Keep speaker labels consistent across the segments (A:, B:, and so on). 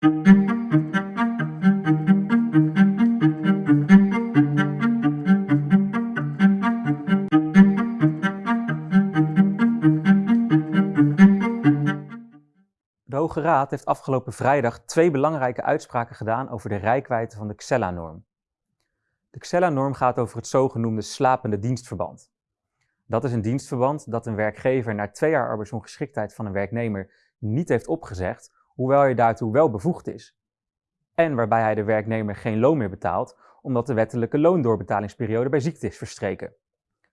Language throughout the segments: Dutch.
A: De Hoge Raad heeft afgelopen vrijdag twee belangrijke uitspraken gedaan over de rijkwijde van de Xella-norm. De Xella-norm gaat over het zogenoemde slapende dienstverband. Dat is een dienstverband dat een werkgever na twee jaar arbeidsongeschiktheid van een werknemer niet heeft opgezegd, hoewel hij daartoe wel bevoegd is. En waarbij hij de werknemer geen loon meer betaalt, omdat de wettelijke loondoorbtalingsperiode bij ziekte is verstreken.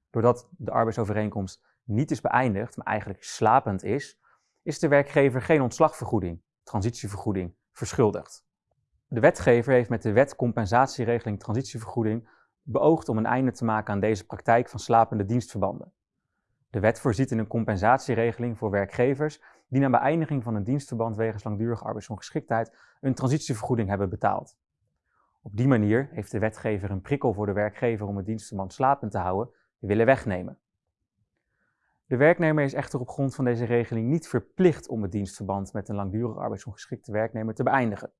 A: Doordat de arbeidsovereenkomst niet is beëindigd, maar eigenlijk slapend is, is de werkgever geen ontslagvergoeding, transitievergoeding, verschuldigd. De wetgever heeft met de wet compensatieregeling transitievergoeding beoogd om een einde te maken aan deze praktijk van slapende dienstverbanden. De wet voorziet in een compensatieregeling voor werkgevers die na beëindiging van een dienstverband wegens langdurige arbeidsongeschiktheid een transitievergoeding hebben betaald. Op die manier heeft de wetgever een prikkel voor de werkgever om het dienstverband slapend te houden willen wegnemen. De werknemer is echter op grond van deze regeling niet verplicht om het dienstverband met een langdurig arbeidsongeschikte werknemer te beëindigen.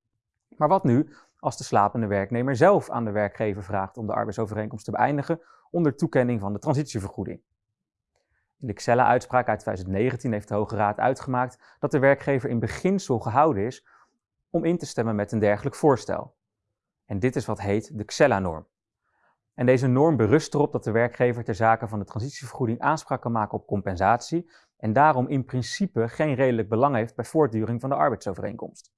A: Maar wat nu als de slapende werknemer zelf aan de werkgever vraagt om de arbeidsovereenkomst te beëindigen onder toekenning van de transitievergoeding? In de Xella-uitspraak uit 2019 heeft de Hoge Raad uitgemaakt dat de werkgever in beginsel gehouden is om in te stemmen met een dergelijk voorstel. En dit is wat heet de Xella-norm. En deze norm berust erop dat de werkgever ter zake van de transitievergoeding aanspraak kan maken op compensatie en daarom in principe geen redelijk belang heeft bij voortduring van de arbeidsovereenkomst.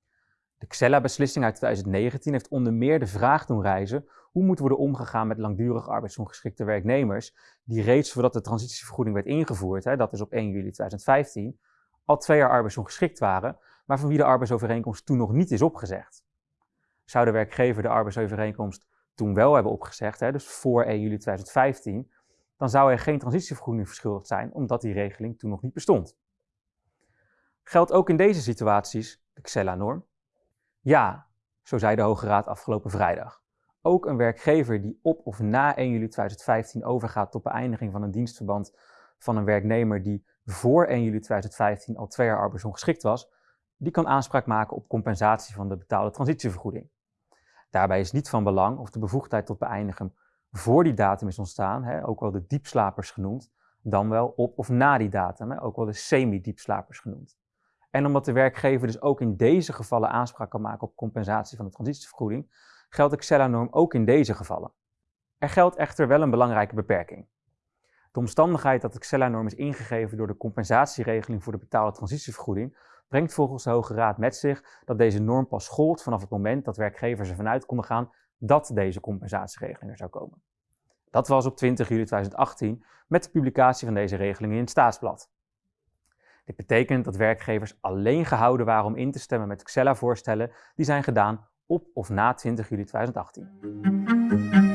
A: De Xella-beslissing uit 2019 heeft onder meer de vraag doen reizen hoe moet worden omgegaan met langdurig arbeidsongeschikte werknemers die reeds voordat de transitievergoeding werd ingevoerd, hè, dat is op 1 juli 2015, al twee jaar arbeidsongeschikt waren, maar van wie de arbeidsovereenkomst toen nog niet is opgezegd. Zou de werkgever de arbeidsovereenkomst toen wel hebben opgezegd, hè, dus voor 1 juli 2015, dan zou er geen transitievergoeding verschuldigd zijn, omdat die regeling toen nog niet bestond. Geldt ook in deze situaties de Xella-norm? Ja, zo zei de Hoge Raad afgelopen vrijdag. Ook een werkgever die op of na 1 juli 2015 overgaat tot beëindiging van een dienstverband van een werknemer die voor 1 juli 2015 al twee jaar arbeidsongeschikt was, die kan aanspraak maken op compensatie van de betaalde transitievergoeding. Daarbij is niet van belang of de bevoegdheid tot beëindigen voor die datum is ontstaan, hè, ook wel de diepslapers genoemd, dan wel op of na die datum, hè, ook wel de semi-diepslapers genoemd. En omdat de werkgever dus ook in deze gevallen aanspraak kan maken op compensatie van de transitievergoeding, geldt de Xella-norm ook in deze gevallen. Er geldt echter wel een belangrijke beperking. De omstandigheid dat de Xella-norm is ingegeven door de compensatieregeling voor de betaalde transitievergoeding brengt volgens de Hoge Raad met zich dat deze norm pas gold vanaf het moment dat werkgevers ervan uit konden gaan dat deze compensatieregeling er zou komen. Dat was op 20 juli 2018 met de publicatie van deze regeling in het Staatsblad. Dit betekent dat werkgevers alleen gehouden waren om in te stemmen met Xella-voorstellen die zijn gedaan op of na 20 juli 2018.